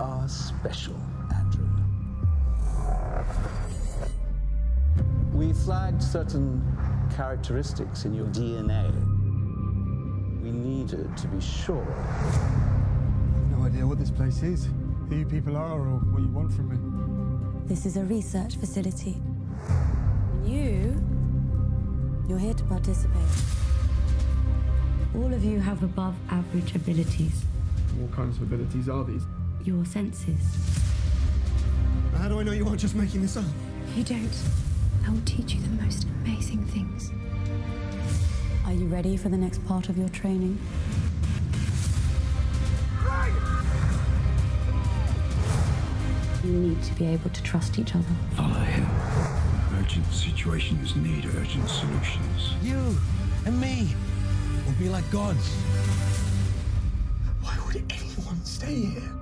are special, Andrew. We flagged certain characteristics in your DNA. We needed to be sure. No idea what this place is, who you people are, or what you want from me. This is a research facility. And you, you're here to participate. All of you have above average abilities. What kinds of abilities are these? Your senses. How do I know you aren't just making this up? You don't. I will teach you the most amazing things. Are you ready for the next part of your training? You need to be able to trust each other. Follow him. Urgent situations need urgent solutions. You and me will be like gods. Why would anyone stay here?